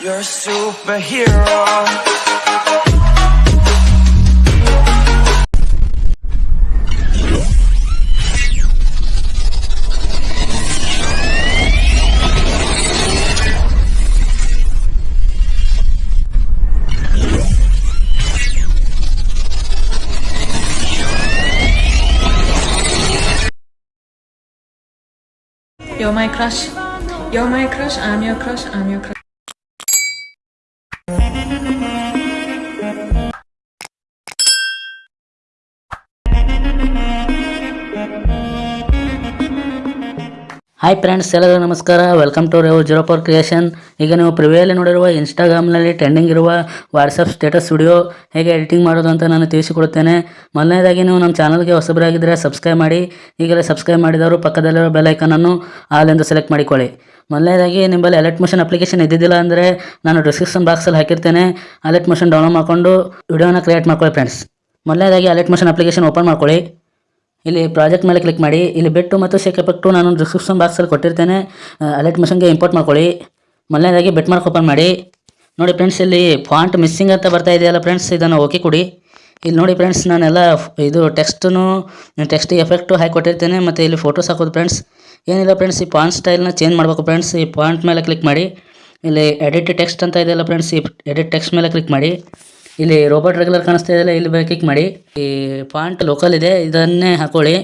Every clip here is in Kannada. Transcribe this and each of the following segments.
You're a superhero. You're my crush. You're my crush. I'm your crush. I'm your crush. Hi friends ಎಲ್ಲರಿಗೂ ನಮಸ್ಕಾರ. Welcome to rave zero four creation ಈಗ ನೀವು ಪ್ರಿವಿಯಲ್ಲಿ ನೋಡಿರುವ ಇನ್ಸ್ಟಾಗ್ರಾಮ್ನಲ್ಲಿ ಟ್ರೆಂಡಿಂಗ್ ಇರುವ ವಾಟ್ಸಪ್ ಸ್ಟೇಟಸ್ ವಿಡಿಯೋ ಹೇಗೆ ಎಡಿಟಿಂಗ್ ಮಾಡೋದು ಅಂತ ನಾನು ತಿಳಿಸಿಕೊಡುತ್ತೇನೆ. ಮೊದಲನೇದಾಗಿ ನೀವು ನಮ್ಮ ಚಾನಲ್ಗೆ ಹೊಸಬರಾಗಿದ್ದರೆ ಸಬ್ಸ್ಕ್ರೈಬ್ ಮಾಡಿ. ಈಗಲೇ ಸಬ್ಸ್ಕ್ರೈಬ್ ಮಾಡಿದವರು ಪಕ್ಕದಲ್ಲಿರೋ ಬೆಲ್ ಆಲೆಂದು ಸೆಲೆಕ್ಟ್ ಮಾಡಿಕೊಳ್ಳಿ. ಮೊದಲನೇದಾಗಿ ನಿಮ್ಮಲ್ಲಿ ಅಲರ್ಟ್ ಮೋಷನ್ ಅಪ್ಲಿಕೇಶನ್ ಇದ್ದಿದ್ದಿಲ್ಲ ಅಂದರೆ ನಾನು ಡಿಸ್ಕ್ರಿಪ್ಷನ್ ಬಾಕ್ಸಲ್ಲಿ ಹಾಕಿರ್ತೇನೆ. ಅಲರ್ಟ್ ಮೋಷನ್ ಡೌನ್ಲೋಡ್ ಮಾಡಿಕೊಂಡು ವಿಡಿಯೋನ ಕ್ರಿಯೇಟ್ ಮಾಡ್ಕೊಳ್ಳಿ ಫ್ರೆಂಡ್ಸ್ ಮೊದಲನೇದಾಗಿ ಅಲರ್ಟ್ ಮೋಷನ್ ಅಪ್ಲಿಕೇಶನ್ ಓಪನ್ ಮಾಡ್ಕೊಳ್ಳಿ. ಇಲ್ಲಿ ಪ್ರಾಜೆಕ್ಟ್ ಮೇಲೆ ಕ್ಲಿಕ್ ಮಾಡಿ. ಇಲ್ಲಿ ಬೆಟ್ಟು ಮತ್ತು ಶೇಕ್ ಎಫೆಕ್ಟು ನಾನು ಡಿಸ್ಕ್ರಿಪ್ಷನ್ ಬಾಕ್ಸಲ್ಲಿ ಕೊಟ್ಟಿರ್ತೇನೆ. ಅಲರ್ಟ್ ಮಿಷನ್ಗೆ ಇಂಪೋರ್ಟ್ ಮಾಡ್ಕೊಳ್ಳಿ. ಮೊದಲನೇದಾಗಿ ಬೆಟ್ ಮಾರ್ಕ್ ಓಪನ್ ಮಾಡಿ. ನೋಡಿ ಫ್ರೆಂಡ್ಸ್ ಇಲ್ಲಿ ಫಾಂಟ್ ಮಿಸ್ಸಿಂಗ್ ಅಂತ ಬರ್ತಾ ಇದೆಯಲ್ಲ ಫ್ರೆಂಡ್ಸ್ ಇದನ್ನು ಓಕೆ ಕೊಡಿ. ಇಲ್ಲಿ ನೋಡಿ ಫ್ರೆಂಡ್ಸ್ ನಾನೆಲ್ಲ ಇದು ಟೆಕ್ಸ್ಟನ್ನು ಟೆಕ್ಸ್ಟ್ ಎಫೆಕ್ಟು ಹಾಕಿ ಕೊಟ್ಟಿರ್ತೇನೆ ಮತ್ತು ಇಲ್ಲಿ ಫೋಟೋಸ್ ಹಾಕೋದು ಫ್ರೆಂಡ್ಸ್ ಏನಿಲ್ಲ ಫ್ರೆಂಡ್ಸ್ ಈ ಫಾಂಟ್ ಸ್ಟೈಲ್ನ ಚೇಂಜ್ ಮಾಡಬೇಕು ಫ್ರೆಂಡ್ಸ್ ಈ ಫಾಂಟ್ ಮೇಲೆ ಕ್ಲಿಕ್ ಮಾಡಿ. ಇಲ್ಲಿ ಎಡಿಟ್ ಟೆಕ್ಸ್ಟ್ ಅಂತ ಇದೆಯಲ್ಲ ಫ್ರೆಂಡ್ಸ್ ಈ ಎಡಿಟ್ ಟೆಕ್ಸ್ಟ್ ಮೇಲೆ ಕ್ಲಿಕ್ ಮಾಡಿ. ಇಲ್ಲಿ ರೋಬೋಟ್ ರೆಗ್ಯುಲರ್ ಕಾಣಿಸ್ತಾ ಇದೆ ಇಲ್ಲಿ ಮೇಲೆ ಕ್ಲಿಕ್ ಮಾಡಿ. ಈ ಫಾಂಟ್ ಲೋಕಲ್ ಇದೆ, ಇದನ್ನೇ ಹಾಕೊಳ್ಳಿ.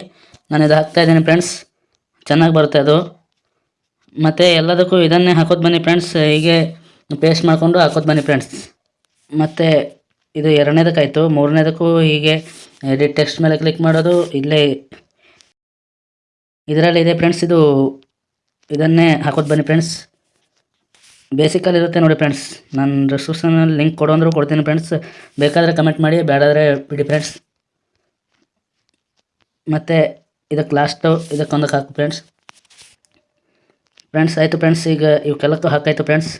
ನಾನು ಇದು ಹಾಕ್ತಾ ಇದ್ದೀನಿ ಫ್ರೆಂಡ್ಸ್ ಚೆನ್ನಾಗಿ ಬರುತ್ತೆ ಅದು. ಮತ್ತು ಎಲ್ಲದಕ್ಕೂ ಇದನ್ನೇ ಹಾಕೋದು ಬನ್ನಿ ಫ್ರೆಂಡ್ಸ್ ಹೀಗೆ ಪೇಸ್ಟ್ ಮಾಡಿಕೊಂಡು ಹಾಕೋದು ಬನ್ನಿ ಫ್ರೆಂಡ್ಸ್ ಮತ್ತು ಇದು ಎರಡನೇದಕ್ಕಾಯಿತು. ಮೂರನೇದಕ್ಕೂ ಹೀಗೆ ಎಡಿಟ್ ಟೆಕ್ಸ್ಟ್ ಮೇಲೆ ಕ್ಲಿಕ್ ಮಾಡೋದು. ಇಲ್ಲೇ ಇದರಲ್ಲಿ ಇದೆ ಫ್ರೆಂಡ್ಸ್ ಇದು ಇದನ್ನೇ ಹಾಕೋದು ಬನ್ನಿ ಫ್ರೆಂಡ್ಸ್ ಬೇಸಿಕಲ್ಲಿ ಇರುತ್ತೆ ನೋಡಿ ಫ್ರೆಂಡ್ಸ್ ನಾನು ಡಿಸ್ಕ್ರಿಪ್ಷನಲ್ಲಿ ಲಿಂಕ್ ಕೊಡು ಅಂದರೂ ಕೊಡ್ತೀನಿ ಫ್ರೆಂಡ್ಸ್ ಬೇಕಾದರೆ ಕಮೆಂಟ್ ಮಾಡಿ ಬೇಡಾದರೆ ಬಿಡಿ ಫ್ರೆಂಡ್ಸ್ ಮತ್ತು ಇದಕ್ಕೆ ಲಾಸ್ಟು ಇದಕ್ಕೊಂದಕ್ಕೆ ಹಾಕು ಫ್ರೆಂಡ್ಸ್ ಫ್ರೆಂಡ್ಸ್ ಆಯಿತು ಫ್ರೆಂಡ್ಸ್ ಈಗ ಇವಕ್ಕೆಲ್ಲಕ್ಕೂ ಹಾಕಾಯಿತು ಫ್ರೆಂಡ್ಸ್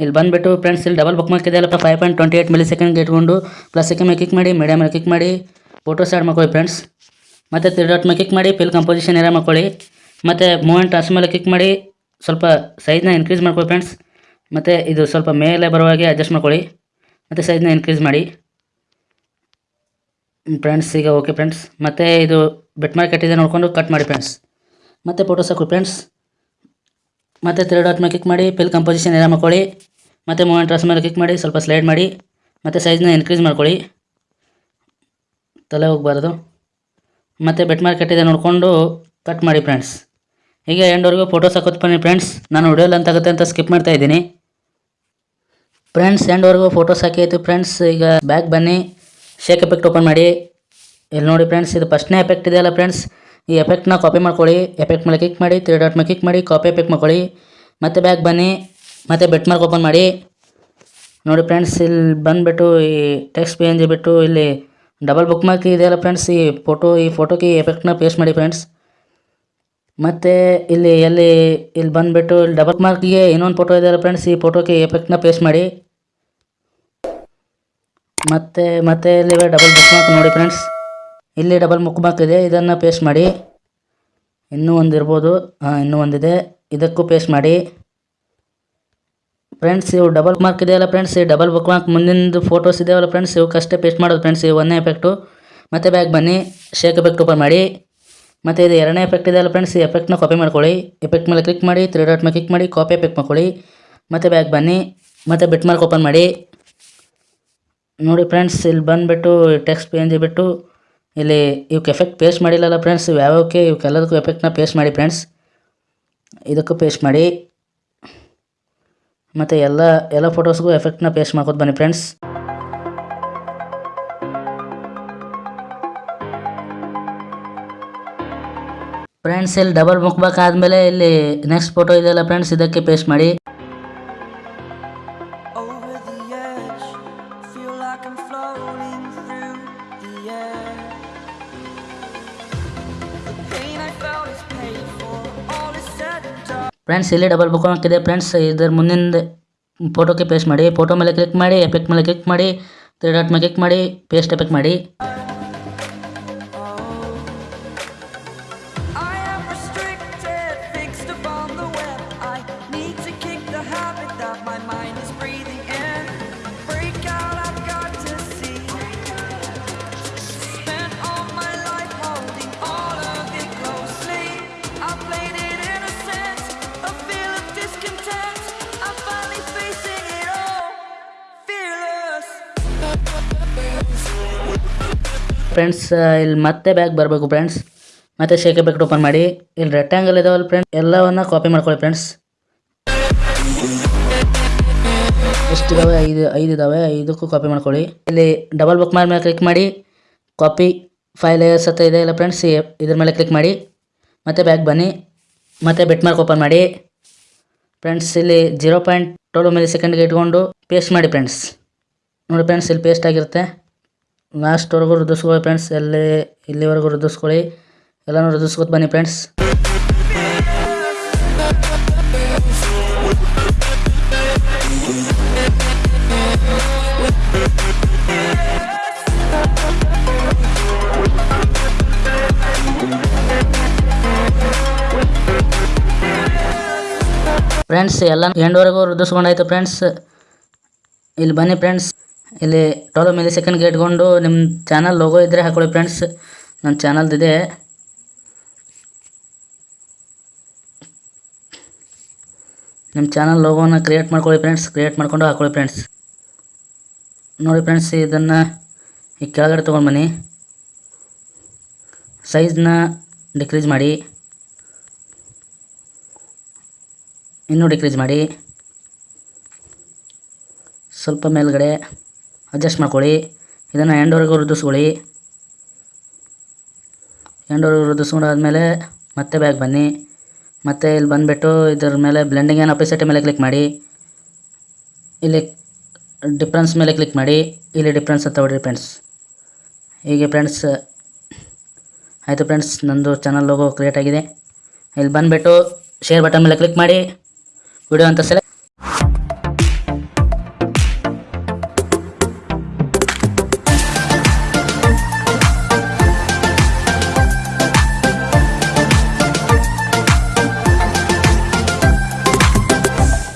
ಇಲ್ಲಿ ಬಂದುಬಿಟ್ಟು ಫ್ರೆಂಡ್ಸ್ ಇಲ್ಲಿ ಡಬಲ್ ಬುಕ್ ಮಾರ್ಕ್ ಇದೆಯಲ್ಲಪ್ಪ ಫೈವ್ ಪಾಯಿಂಟ್ ಟ್ವೆಂಟಿ ಏಯ್ಟ್ ಮಿಲಿ ಸೆಕೆಂಡ್ಗೆ ಇಟ್ಕೊಂಡು ಪ್ಲಸ್ ಸೆಕೆಂಡ್ ಮೇಲೆ ಕ್ಲಿಕ್ ಮಾಡಿ ಮೀಡಿಯಮ್ ಮೇಲೆ ಕ್ಲಿಕ್ ಮಾಡಿ ಫೋಟೋಸ್ ಆ್ಯಡ್ ಮಾಡ್ಕೊಳ್ಳಿ ಫ್ರೆಂಡ್ಸ್ ಮತ್ತು ತ್ರೀ ಡಾಟ್ ಮೇಲೆ ಕ್ಲಿಕ್ ಮಾಡಿ ಫಿಲ್ ಕಂಪೋಸಿಷನ್ ಏರ ಮಾಡ್ಕೊಳ್ಳಿ. ಮತ್ತು ಮೂಮೆಂಟ್ ಟ್ರಾನ್ಸ್ ಮೇಲೆ ಕ್ಲಿಕ್ ಮಾಡಿ, ಸ್ವಲ್ಪ ಸೈಜ್ನ ಇನ್ಕ್ರೀಸ್ ಮಾಡ್ಕೊಳ್ಳಿ ಫ್ರೆಂಡ್ಸ್ ಮತ್ತು ಇದು ಸ್ವಲ್ಪ ಮೇಲೆ ಬರುವಾಗೆ ಅಡ್ಜಸ್ಟ್ ಮಾಡ್ಕೊಳ್ಳಿ. ಮತ್ತು ಸೈಜ್ನ ಇನ್ಕ್ರೀಸ್ ಮಾಡಿ. ಫ್ರೆಂಡ್ಸ್ ಈಗ ಓಕೆ ಫ್ರೆಂಡ್ಸ್ ಮತ್ತು ಇದು ಬೆಟ್ ಮಾರ್ಕೆಟ್ ಇದೆ ನೋಡಿಕೊಂಡು ಕಟ್ ಮಾಡಿ ಫ್ರೆಂಡ್ಸ್ ಮತ್ತು ಫೋಟೋಸ್ ಹಾಕು ಫ್ರೆಂಡ್ಸ್ ಮತ್ತು ತ್ರೀ ಡಾಟ್ ಮೇಲೆ ಕ್ಲಿಕ್ ಮಾಡಿ ಫಿಲ್ ಕಂಪೋಸಿಷನ್ ಎಲ್ಲ ಮಾಡ್ಕೊಳ್ಳಿ. ಮತ್ತು ಮೂಮೆಂಟ್ ಟ್ರಾನ್ಸ್ ಮೇಲೆ ಕ್ಲಿಕ್ ಮಾಡಿ, ಸ್ವಲ್ಪ ಸ್ಲೈಡ್ ಮಾಡಿ. ಮತ್ತು ಸೈಜ್ನ ಇನ್ಕ್ರೀಸ್ ಮಾಡ್ಕೊಳ್ಳಿ. ತಲೆ ಹೋಗಬಾರ್ದು. ಮತ್ತು ಬೆಟ್ ಮಾರ್ಕೆಟ್ ಇದೆ ನೋಡಿಕೊಂಡು ಕಟ್ ಮಾಡಿ ಫ್ರೆಂಡ್ಸ್ ಹೀಗೆ ಎಂಡ್ವರೆಗೂ ಫೋಟೋಸ್ ಹಾಕೋದು ಬನ್ನಿ ಫ್ರೆಂಡ್ಸ್ ನಾನು ವಿಡಿಯೋ ಅಂತ ಆಗುತ್ತೆ ಅಂತ ಸ್ಕಿಪ್ ಮಾಡ್ತಾ ಇದ್ದೀನಿ. ಫ್ರೆಂಡ್ಸ್ ಎಂಡ್ವರೆಗೂ ಫೋಟೋಸ್ ಹಾಕಿತ್ತು ಫ್ರೆಂಡ್ಸ್ ಈಗ ಬ್ಯಾಗ್ ಬನ್ನಿ. ಶೇಕ್ ಎಫೆಕ್ಟ್ ಓಪನ್ ಮಾಡಿ. ಇಲ್ಲಿ ನೋಡಿ ಫ್ರೆಂಡ್ಸ್ ಇದು ಫಸ್ಟ್ನೇ ಎಫೆಕ್ಟ್ ಇದೆಯಲ್ಲ ಫ್ರೆಂಡ್ಸ್ ಈ ಎಫೆಕ್ಟ್ನ ಕಾಪಿ ಮಾಡ್ಕೊಳ್ಳಿ. ಎಫೆಕ್ಟ್ ಮೇಲೆ ಕ್ಲಿಕ್ ಮಾಡಿ. ತ್ರೀ ಡಾಟ್ ಮೇಲೆ ಕ್ಲಿಕ್ ಮಾಡಿ. ಕಾಪಿ ಎಫೆಕ್ಟ್ ಮಾಡ್ಕೊಳ್ಳಿ. ಮತ್ತೆ ಬ್ಯಾಗ್ ಬನ್ನಿ. ಮತ್ತೆ ಬೆಟ್ ಮಾರ್ಕ್ ಓಪನ್ ಮಾಡಿ. ನೋಡಿ ಫ್ರೆಂಡ್ಸ್ ಇಲ್ಲಿ ಬಂದುಬಿಟ್ಟು ಈ ಟೆಕ್ಸ್ಟ್ ಪೇಜ್ ಬಿಟ್ಟು ಇಲ್ಲಿ ಡಬಲ್ ಬುಕ್ ಮಾರ್ಕ್ ಇದೆಯಲ್ಲ ಫ್ರೆಂಡ್ಸ್ ಈ ಫೋಟೋ ಈ ಫೋಟೋಗೆ ಎಫೆಕ್ಟ್ನ ಪೇಸ್ಟ್ ಮಾಡಿ ಫ್ರೆಂಡ್ಸ್ ಮತ್ತು ಇಲ್ಲಿ ಎಲ್ಲಿ ಇಲ್ಲಿ ಬಂದುಬಿಟ್ಟು ಇಲ್ಲಿ ಡಬಲ್ ಮಾರ್ಕ್ಗೆ ಇನ್ನೊಂದು ಫೋಟೋ ಇದೆಯಲ್ಲ ಫ್ರೆಂಡ್ಸ್ ಈ ಫೋಟೋಗೆ ಎಫೆಕ್ಟ್ನ ಪೇಸ್ಟ್ ಮಾಡಿ. ಮತ್ತು, ಮತ್ತೆ ಇಲ್ಲಿ ಡಬಲ್ ಬುಕ್ ಮಾರ್ಕ್ ನೋಡಿ ಫ್ರೆಂಡ್ಸ್ ಇಲ್ಲಿ ಡಬಲ್ ಬುಕ್ ಮಾರ್ಕ್ ಇದೆ. ಇದನ್ನು ಪೇಸ್ಟ್ ಮಾಡಿ. ಇನ್ನೂ ಒಂದು ಇರ್ಬೋದು. ಹಾಂ, ಇನ್ನೂ ಒಂದಿದೆ ಇದಕ್ಕೂ ಪೇಸ್ಟ್ ಮಾಡಿ. ಫ್ರೆಂಡ್ಸ್ ಇವು ಡಬಲ್ ಮಾರ್ಕ್ ಇದೆಯಲ್ಲ ಫ್ರೆಂಡ್ಸ್ ಈ ಡಬಲ್ ಬುಕ್ ಮಾರ್ಕ್ ಮುಂದಿನದು ಫೋಟೋಸ್ ಇದೆಯಲ್ಲ ಫ್ರೆಂಡ್ಸ್ ಇವಕ್ಕಷ್ಟೇ ಪೇಸ್ಟ್ ಮಾಡೋದು ಫ್ರೆಂಡ್ಸ್ ಈ ಒಂದನೇ ಎಫೆಕ್ಟು ಮತ್ತೆ ಬ್ಯಾಗ್ ಬನ್ನಿ. ಶೇಕ್ ಎಫೆಕ್ಟ್ ಓಪನ್ ಮಾಡಿ. ಮತ್ತು ಇದು ಎರಡನೇ ಎಫೆಕ್ಟ್ ಇದೆಯಲ್ಲ ಫ್ರೆಂಡ್ಸ್ ಈ ಎಫೆಕ್ಟ್ನ ಕಾಪಿ ಮಾಡ್ಕೊಳ್ಳಿ. ಎಫೆಕ್ಟ್ ಮೇಲೆ ಕ್ಲಿಕ್ ಮಾಡಿ. ತ್ರೀ ಡಾಟ್ ಮೇಲೆ ಕ್ಲಿಕ್ ಮಾಡಿ. ಕಾಪಿ ಎಫೆಕ್ಟ್ ಮಾಡ್ಕೊಳ್ಳಿ. ಮತ್ತು ಬ್ಯಾಗ್ ಬನ್ನಿ. ಮತ್ತು ಬಿಟ್ ಮಾರ್ಕ್ ಓಪನ್ ಮಾಡಿ. ನೋಡಿ ಫ್ರೆಂಡ್ಸ್, ಇಲ್ಲಿ ಬಂದುಬಿಟ್ಟು ಟೆಕ್ಸ್ಟ್ ಪೇಂಜ್ ಬಿಟ್ಟು ಇಲ್ಲಿ ಇವಕ್ಕೆ ಎಫೆಕ್ಟ್ ಪೇಸ್ಟ್ ಮಾಡಿಲ್ಲಲ್ಲ ಫ್ರೆಂಡ್ಸ್ ಯಾವ್ಯಾವಕ್ಕೆ ಇವಕ್ಕೆಲ್ಲದಕ್ಕೂ ಎಫೆಕ್ಟ್ನ ಪೇಸ್ಟ್ ಮಾಡಿ ಫ್ರೆಂಡ್ಸ್. ಇದಕ್ಕೂ ಪೇಸ್ಟ್ ಮಾಡಿ. ಮತ್ತು ಎಲ್ಲ ಎಲ್ಲ ಫೋಟೋಸ್ಗೂ ಎಫೆಕ್ಟ್ನ ಪೇಸ್ಟ್ ಮಾಡ್ಕೊತ ಬನ್ನಿ ಫ್ರೆಂಡ್ಸ್. ಫ್ರೆಂಡ್ಸ್, ಇಲ್ಲಿ ಡಬಲ್ ಮುಕ್ಬೇಕು ಆದಮೇಲೆ ಇಲ್ಲಿ ನೆಕ್ಸ್ಟ್ ಫೋಟೋ ಇದೆಯಲ್ಲ ಫ್ರೆಂಡ್ಸ್, ಇದಕ್ಕೆ ಪೇಸ್ಟ್ ಮಾಡಿ. ಫ್ರೆಂಡ್ಸ್ ಇಲ್ಲಿ ಡಬಲ್ ಬುಕ್ ಹಾಕಿದೆ. ಫ್ರೆಂಡ್ಸ್ ಇದರ ಮುಂದಿನ ಫೋಟೋಕ್ಕೆ ಪೇಸ್ಟ್ ಮಾಡಿ. ಫೋಟೋ ಮೇಲೆ ಕ್ಲಿಕ್ ಮಾಡಿ ಎಫೆಕ್ಟ್ ಮೇಲೆ ಕ್ಲಿಕ್ ಮಾಡಿ ತ್ರೀ ಡಾಟ್ ಮೇಲೆ ಕ್ಲಿಕ್ ಮಾಡಿ ಪೇಸ್ಟ್ ಎಫೆಕ್ಟ್ ಮಾಡಿ. ಫ್ರೆಂಡ್ಸ್ ಇಲ್ಲಿ ಮತ್ತೆ ಬ್ಯಾಗ್ ಬರಬೇಕು ಫ್ರೆಂಡ್ಸ್ ಮತ್ತೆ ಶೇಕೆ ಬ್ಯಾಗ್ ಓಪನ್ ಮಾಡಿ. ಇಲ್ಲಿ ರೆಕ್ಟ್ಯಾಂಗಲ್ ಇದಾವಲ್ಲ ಫ್ರೆಂಡ್ಸ್ ಎಲ್ಲವನ್ನ ಕಾಪಿ ಮಾಡ್ಕೊಳ್ಳಿ ಫ್ರೆಂಡ್ಸ್ ಎಷ್ಟು ಇದಾವೆ? ಐದು ಐದು ಇದಾವೆ. ಐದಕ್ಕೂ ಕಾಪಿ ಮಾಡ್ಕೊಳ್ಳಿ. ಇಲ್ಲಿ ಡಬಲ್ ಬುಕ್ ಮೇಲೆ ಕ್ಲಿಕ್ ಮಾಡಿ. ಕಾಪಿ ಫೈಲ್ ಸತ್ತ ಇದೆ ಇಲ್ಲ ಫ್ರೆಂಡ್ಸ್ ಇದ್ರ ಮೇಲೆ ಕ್ಲಿಕ್ ಮಾಡಿ. ಮತ್ತೆ ಬ್ಯಾಗ್ ಬನ್ನಿ. ಮತ್ತೆ ಬೆಟ್ ಮಾರ್ಕ್ ಓಪನ್ ಮಾಡಿ. ಫ್ರೆಂಡ್ಸ್ ಇಲ್ಲಿ ಜೀರೋ ಪಾಯಿಂಟ್ ಟ್ವೆಲ್ ಮಿಲಿ ಸೆಕೆಂಡ್ಗೆ ಇಟ್ಕೊಂಡು ಪೇಸ್ಟ್ ಮಾಡಿ ಫ್ರೆಂಡ್ಸ್ ನೋಡಿ ಫ್ರೆಂಡ್ಸ್ ಇಲ್ಲಿ ಪೇಸ್ಟ್ ಆಗಿರುತ್ತೆ. ಲಾಸ್ಟ್ವರೆಗೂ ವೃದ್ಧಿಸ್ಕೊಳ್ಳಿ ಫ್ರೆಂಡ್ಸ್ ಎಲ್ಲಿ, ಇಲ್ಲಿವರೆಗೂ ವೃದ್ಧಿಸ್ಕೊಳ್ಳಿ ಎಲ್ಲನೂ ವೃದ್ಧಿಸ್ಕೊತ ಬನ್ನಿ ಫ್ರೆಂಡ್ಸ್ ಫ್ರೆಂಡ್ಸ್ ಎಲ್ಲ ಎಂಡ್ವರೆಗೂ ವೃದ್ಧಿಸ್ಕೊಂಡಾಯ್ತು ಫ್ರೆಂಡ್ಸ್ ಇಲ್ಲಿ ಬನ್ನಿ ಫ್ರೆಂಡ್ಸ್ ಇಲ್ಲಿ ಮೇಲೆ ಮಿಲಿ ಸೆಕೆಂಡ್ಗೆ ಇಟ್ಕೊಂಡು ನಿಮ್ಮ ಚಾನಲ್ ಲೋಗೋ ಇದ್ರೆ ಹಾಕೊಳ್ಳಿ ಫ್ರೆಂಡ್ಸ್ ನನ್ನ ಚಾನಲ್ದಿದೆ ನಿಮ್ಮ ಚಾನಲ್ ಲೋಗೋನ ಕ್ರಿಯೇಟ್ ಮಾಡ್ಕೊಳ್ಳಿ ಫ್ರೆಂಡ್ಸ್ ಕ್ರಿಯೇಟ್ ಮಾಡ್ಕೊಂಡು ಹಾಕೊಳ್ಳಿ ಫ್ರೆಂಡ್ಸ್ ನೋಡಿ ಫ್ರೆಂಡ್ಸ್ ಇದನ್ನು ಈ ಕೆಳಗಡೆ ತೊಗೊಂಡು ಬನ್ನಿ ಸೈಜ್ನ ಡಿಕ್ರೀಸ್ ಮಾಡಿ. ಇನ್ನೂ ಡಿಕ್ರೀಸ್ ಮಾಡಿ. ಸ್ವಲ್ಪ ಮೇಲ್ಗಡೆ. ಅಡ್ಜಸ್ಟ್ ಮಾಡ್ಕೊಳ್ಳಿ. ಇದನ್ನು ಎಂಡವರೆಗೂ ವೃದ್ಧಿಸ್ಕೊಳ್ಳಿ ಎಂಡವರೆಗೂ ವೃದ್ಧಿಸ್ಕೊಂಡಾದ್ಮೇಲೆ ಮತ್ತೆ ಬ್ಯಾಗ್ ಬನ್ನಿ. ಮತ್ತೆ ಇಲ್ಲಿ ಬಂದುಬಿಟ್ಟು ಇದ್ರ ಮೇಲೆ ಬ್ಲೆಂಡಿಂಗ್ ಏನು ಅಪೋಸಿಟ್ ಮೇಲೆ ಕ್ಲಿಕ್ ಮಾಡಿ. ಇಲ್ಲಿ ಡಿಫ್ರೆನ್ಸ್ ಮೇಲೆ ಕ್ಲಿಕ್ ಮಾಡಿ. ಇಲ್ಲಿ ಡಿಫ್ರೆನ್ಸ್ ಅಂತ ಹೊಡ್ರಿ ಫ್ರೆಂಡ್ಸ್ ಹೀಗೆ ಫ್ರೆಂಡ್ಸ್ ಆಯಿತು ಫ್ರೆಂಡ್ಸ್ ನಂದು ಚಾನಲ್ ಲೋಗೋ ಕ್ರಿಯೇಟ್ ಆಗಿದೆ. ಇಲ್ಲಿ ಬಂದುಬಿಟ್ಟು ಶೇರ್ ಬಟನ್ ಮೇಲೆ ಕ್ಲಿಕ್ ಮಾಡಿ. ವಿಡಿಯೋ ಅಂತ ಸೆಲೆಕ್ಟ್